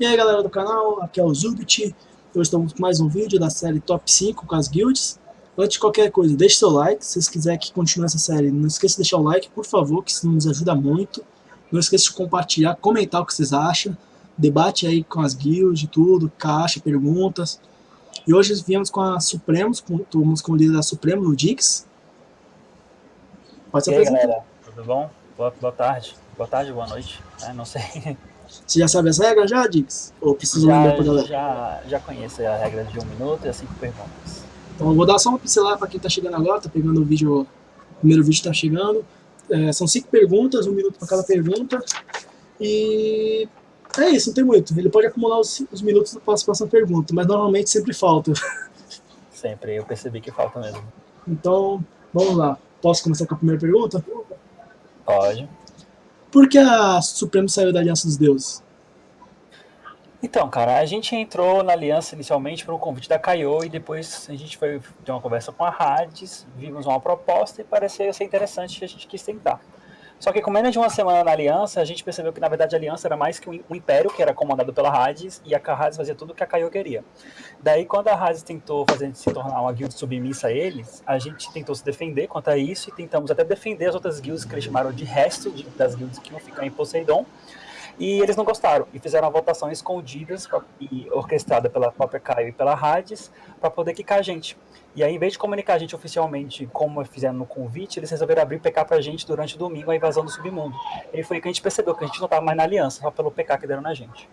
E aí galera do canal, aqui é o Zubit, hoje estamos com mais um vídeo da série Top 5 com as guilds. Antes de qualquer coisa, deixe seu like, se vocês quiserem que continue essa série, não esqueça de deixar o like, por favor, que isso nos ajuda muito. Não esqueça de compartilhar, comentar o que vocês acham, debate aí com as guilds, tudo, caixa, perguntas. E hoje viemos com a Supremos, com, estamos com o líder da Supremos, o Dix. Pode se apresentar. galera, tudo bom? Boa, boa tarde, boa tarde, boa noite, é, não sei... Você já sabe as regras já, Dix? Ou precisa já, lembrar pra galera? Já, já conheço a regra de um minuto e as cinco perguntas. Então eu vou dar só uma pincelada para quem está chegando agora, tá pegando o vídeo, o primeiro vídeo está chegando. É, são cinco perguntas, um minuto para cada pergunta. E é isso, não tem muito. Ele pode acumular os, os minutos para a próxima pergunta, mas normalmente sempre falta. Sempre, eu percebi que falta mesmo. Então, vamos lá. Posso começar com a primeira pergunta? Pode. Por que a Supremo saiu da Aliança dos Deuses? Então, cara, a gente entrou na aliança inicialmente por um convite da Caio e depois a gente foi ter uma conversa com a Hades, vimos uma proposta e pareceu ser interessante e a gente quis tentar. Só que com menos de uma semana na aliança, a gente percebeu que na verdade a aliança era mais que um império que era comandado pela Hades e a Hades fazia tudo o que a Caio queria. Daí quando a Hades tentou fazer se tornar uma guild submissa a eles, a gente tentou se defender contra isso e tentamos até defender as outras guilds que eles chamaram de resto de, das guilds que iam ficar em Poseidon. E eles não gostaram e fizeram uma votação escondida e orquestrada pela própria Caio e pela Hades para poder quicar a gente. E aí, em vez de comunicar a gente oficialmente, como fizeram no convite, eles resolveram abrir PK pra gente durante o domingo, a invasão do submundo. E foi que a gente percebeu que a gente não estava mais na aliança, só pelo PK que deram na gente.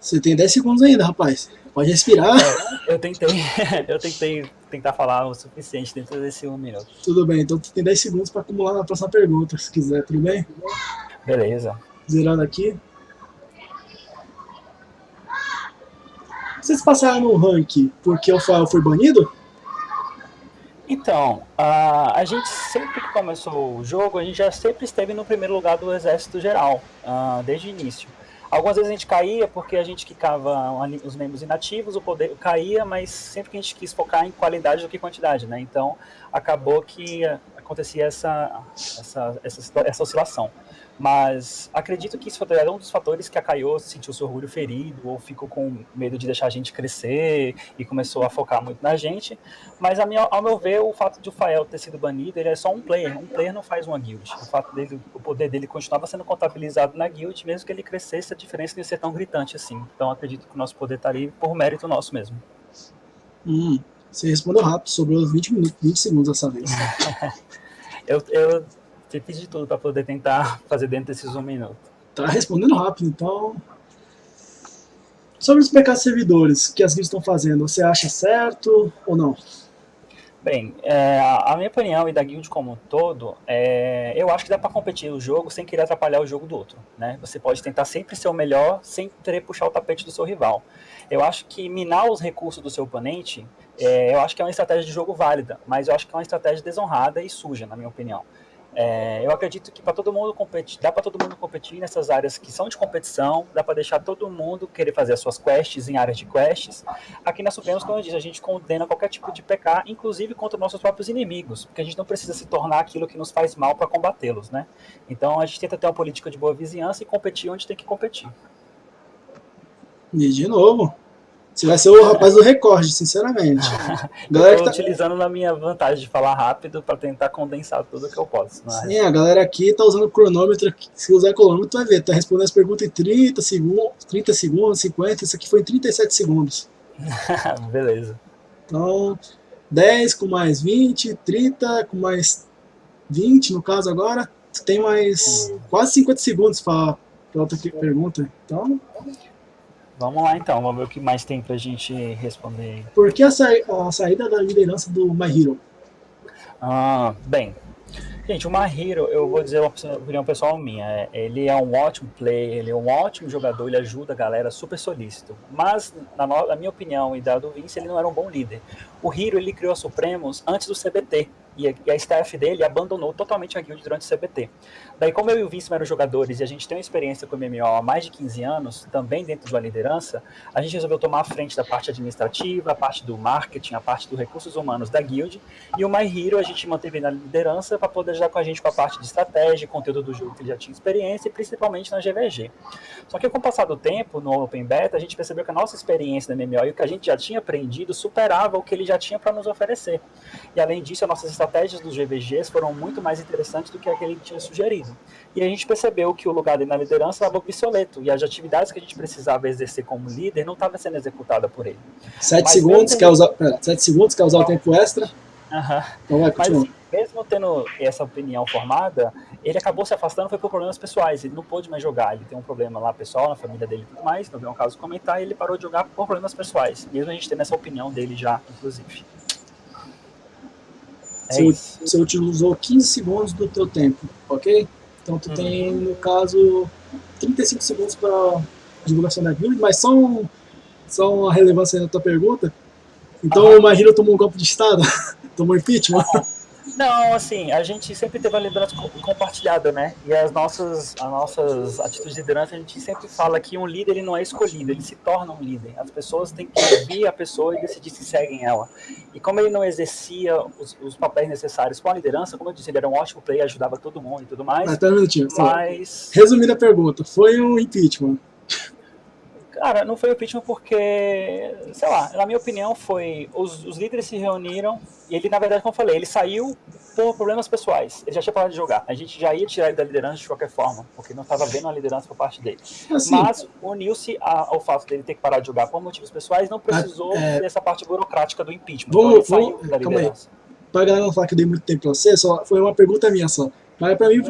Você tem 10 segundos ainda, rapaz. Pode respirar. É, eu tentei, eu tentei tentar falar o suficiente dentro desse um minuto. Tudo bem, então tu tem 10 segundos para acumular na próxima pergunta, se quiser, tudo bem? Beleza. Zerando aqui. Vocês passaram no rank porque o Fael foi banido? Então, a, a gente sempre que começou o jogo, a gente já sempre esteve no primeiro lugar do exército geral, uh, desde o início. Algumas vezes a gente caía porque a gente quicava os membros inativos, o poder caía, mas sempre que a gente quis focar em qualidade do que quantidade, né? Então, acabou que acontecia essa, essa, essa, essa oscilação. Mas acredito que isso foi um dos fatores que a Caio sentiu seu orgulho ferido ou ficou com medo de deixar a gente crescer e começou a focar muito na gente. Mas minha, ao meu ver, o fato de o Fael ter sido banido, ele é só um player. Um player não faz uma guild. O fato dele, o poder dele continuava sendo contabilizado na guild, mesmo que ele crescesse, a diferença não ia ser tão gritante assim. Então acredito que o nosso poder está ali por mérito nosso mesmo. Hum, você respondeu rápido, sobrou 20 minutos, 20 segundos dessa vez. eu, eu você fiz de tudo para poder tentar fazer dentro desses um minuto. Tá respondendo rápido, então... Sobre os pecados servidores que as guilds estão fazendo, você acha certo ou não? Bem, é, a minha opinião e da guild como um todo, é, eu acho que dá para competir o jogo sem querer atrapalhar o jogo do outro. Né? Você pode tentar sempre ser o melhor sem querer puxar o tapete do seu rival. Eu acho que minar os recursos do seu oponente, é, eu acho que é uma estratégia de jogo válida, mas eu acho que é uma estratégia desonrada e suja, na minha opinião. É, eu acredito que para todo mundo competir, dá para todo mundo competir nessas áreas que são de competição, dá para deixar todo mundo querer fazer as suas quests em áreas de quests. Aqui na Supremos, como eu disse, a gente condena qualquer tipo de PK, inclusive contra nossos próprios inimigos, porque a gente não precisa se tornar aquilo que nos faz mal para combatê-los, né? Então a gente tenta ter uma política de boa vizinhança e competir onde tem que competir. E de novo, você vai ser o rapaz do recorde, sinceramente. galera eu tô tá... utilizando na minha vantagem de falar rápido para tentar condensar tudo que eu posso. Mas... Sim, a galera aqui tá usando o cronômetro. Se usar cronômetro, tu vai ver. Tá respondendo as perguntas em 30 segundos, 30 segundos, 50. Isso aqui foi em 37 segundos. Beleza. Então, 10 com mais 20, 30 com mais 20, no caso agora. Tu tem mais hum. quase 50 segundos para outra pergunta. Então, Vamos lá então, vamos ver o que mais tem pra gente responder. Por que a, sa a saída da liderança do My Hero? Ah, bem, gente, o My Hero, eu vou dizer uma opinião pessoal minha, é, ele é um ótimo player, ele é um ótimo jogador, ele ajuda a galera super solícito, mas na, na minha opinião e da do Vince, ele não era um bom líder. O Hero, ele criou a Supremos antes do CBT, e a, e a staff dele abandonou totalmente a guild durante o CBT. Daí, como eu e o Vince eram jogadores e a gente tem uma experiência com o MMO há mais de 15 anos, também dentro da liderança, a gente resolveu tomar a frente da parte administrativa, a parte do marketing, a parte dos recursos humanos da guild, e o My Hero a gente manteve na liderança para poder ajudar com a gente com a parte de estratégia, conteúdo do jogo que ele já tinha experiência, e principalmente na GVG. Só que com o passar do tempo, no Open Beta, a gente percebeu que a nossa experiência no MMO e o que a gente já tinha aprendido superava o que ele já tinha para nos oferecer. E além disso, as nossas estratégias dos GVGs foram muito mais interessantes do que aquele que tinha sugerido. E a gente percebeu que o lugar dele na liderança estava obsoleto e as atividades que a gente precisava exercer como líder não estavam sendo executadas por ele. Sete segundos, quer usar, pera, sete segundos, quer usar o tempo extra? Uhum. Então vai, continua. Mas, assim, mesmo tendo essa opinião formada, ele acabou se afastando foi por problemas pessoais. Ele não pôde mais jogar. Ele tem um problema lá pessoal, na família dele e tudo mais. Não veio um caso comentar e ele parou de jogar por problemas pessoais. Mesmo a gente tendo essa opinião dele já, inclusive. É você, você utilizou 15 segundos do teu tempo, ok? Então tu uhum. tem, no caso, 35 segundos para divulgação da guild, mas só, um, só uma relevância na tua pergunta. Então uhum. o Mahiro tomou um golpe de estado, tomou impeachment. Não, assim, a gente sempre teve uma liderança compartilhada, né? E as nossas, as nossas atitudes de liderança, a gente sempre fala que um líder ele não é escolhido, ele se torna um líder. As pessoas têm que ouvir a pessoa e decidir se seguem ela. E como ele não exercia os, os papéis necessários com a liderança, como eu disse, ele era um ótimo player, ajudava todo mundo e tudo mais. Até um minutinho. Mas... Resumindo a pergunta, foi um impeachment? Cara, não foi impeachment porque, sei lá, na minha opinião foi, os, os líderes se reuniram e ele, na verdade, como eu falei, ele saiu por problemas pessoais. Ele já tinha parado de jogar. A gente já ia tirar ele da liderança de qualquer forma, porque não estava vendo a liderança por parte dele. Assim, Mas uniu-se ao fato dele ter que parar de jogar por motivos pessoais, não precisou é, dessa parte burocrática do impeachment. Vamos, então ele da liderança. Para galera não falar que eu dei muito tempo para você, só foi uma pergunta minha só. Mas para mim,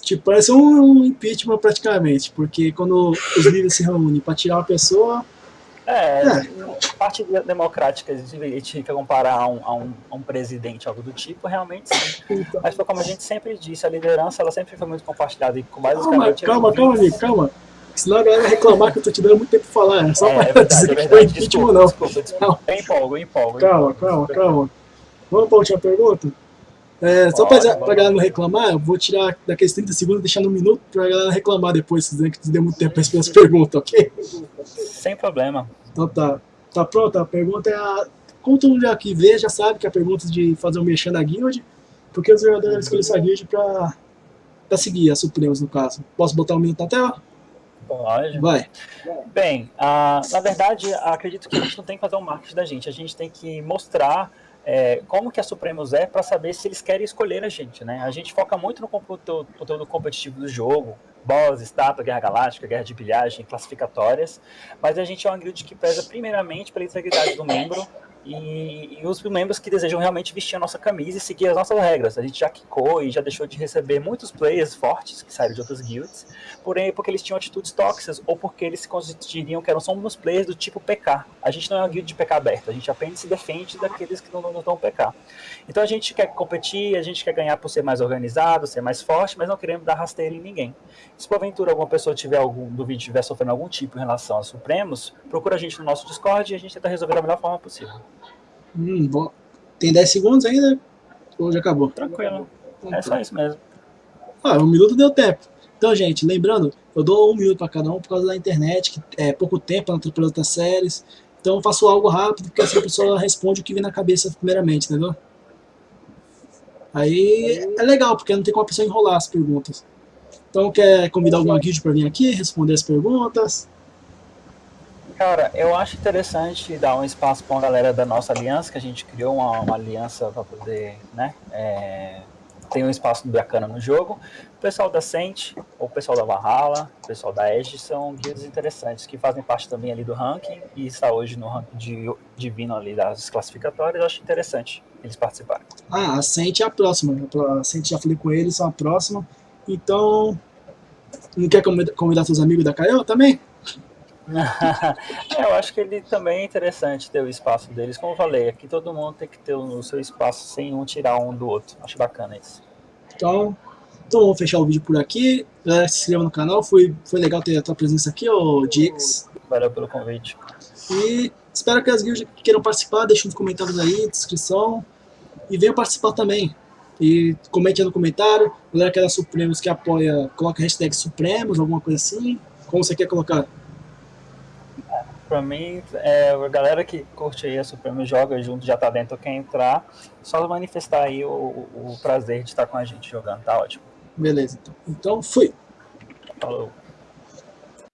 tipo, parece um, impeachment praticamente, porque quando os líderes se reúnem para tirar uma pessoa... É, é. parte democrática, a gente quer comparar a um, a, um, a um, presidente, algo do tipo, realmente sim. Então. Mas foi como a gente sempre disse, a liderança ela sempre foi muito compartilhada e com mais Calma, calma, calma, amigo, calma. Senão a galera vai reclamar que eu tô te dando muito tempo pra falar. É só é, pra é verdade, dizer é que foi impeachment, não. Desculpa, desculpa. Eu empolgo, eu empolgo. Calma, calma, calma. Vamos pra última pergunta? É, só pra, pra galera não reclamar, eu vou tirar daqueles 30 segundos e deixar no minuto pra galera reclamar depois, se que deu muito tempo pra responder as perguntas, ok? Sem problema. Então tá. Tá pronto? A pergunta é a... Como todo mundo aqui vê, já sabe que é a pergunta de fazer um mexer na guild, porque os jogadores escolheram essa guild pra seguir as Supremos, no caso. Posso botar um minuto na tela? Pode. Vai. Bem, uh, na verdade, acredito que a gente não tem que fazer um marketing da gente, a gente tem que mostrar é, como que a Supremos é para saber se eles querem escolher a gente, né? A gente foca muito no conteúdo, competitivo do jogo, boss, estátua, guerra galáctica, guerra de pilhagem, classificatórias, mas a gente é uma guild que preza primeiramente pela integridade do membro, e, e, os membros que desejam realmente vestir a nossa camisa e seguir as nossas regras. A gente já quicou e já deixou de receber muitos players fortes que saíram de outras guilds, porém porque eles tinham atitudes tóxicas ou porque eles se constituiriam que eram uns players do tipo PK. A gente não é uma guild de PK aberta, a gente apenas se defende daqueles que não nos dão PK. Então a gente quer competir, a gente quer ganhar por ser mais organizado, ser mais forte, mas não queremos dar rasteira em ninguém. Se porventura alguma pessoa tiver algum do vídeo estiver sofrendo algum tipo em relação aos Supremos, procura a gente no nosso Discord e a gente tenta resolver da melhor forma possível. Hum. Tem 10 segundos ainda? Ou já acabou? Tranquilo. Então, é só isso mesmo. Ah, um minuto deu tempo. Então, gente, lembrando, eu dou um minuto para cada um por causa da internet, que é pouco tempo para outras séries. Então eu faço algo rápido, porque assim a pessoa responde o que vem na cabeça primeiramente, entendeu? Aí é legal, porque não tem como a pessoa enrolar as perguntas. Então quer convidar alguma guild para vir aqui, responder as perguntas? Cara, eu acho interessante dar um espaço para uma galera da nossa aliança, que a gente criou uma, uma aliança para poder, né, é, ter um espaço bacana no jogo. O pessoal da Sente, o pessoal da Valhalla, o pessoal da Edge são guilds interessantes, que fazem parte também ali do ranking e está hoje no ranking de, divino ali das classificatórias. Eu acho interessante eles participarem. Ah, a Sente é a próxima. A Sente já falei com eles, são a próxima. Então, não quer convidar seus amigos da Caio também? eu acho que ele também é interessante ter o espaço deles. Como eu falei, aqui todo mundo tem que ter o seu espaço sem um tirar um do outro. Acho bacana isso. Então, então vamos fechar o vídeo por aqui. Galera, se inscreva no canal. Foi, foi legal ter a tua presença aqui, ô Dix. Valeu pelo convite. E espero que as guildas que queiram participar, deixem nos comentários aí, descrição. e venham participar também. E comente aí no comentário, galera que é da Supremos que apoia, coloca hashtag Supremos, alguma coisa assim. Como você quer colocar? Pra mim, é, a galera que curte aí a Supremos joga junto, já tá dentro, quer entrar, só manifestar aí o, o prazer de estar com a gente jogando, tá ótimo. Beleza, então. Então, fui. Falou.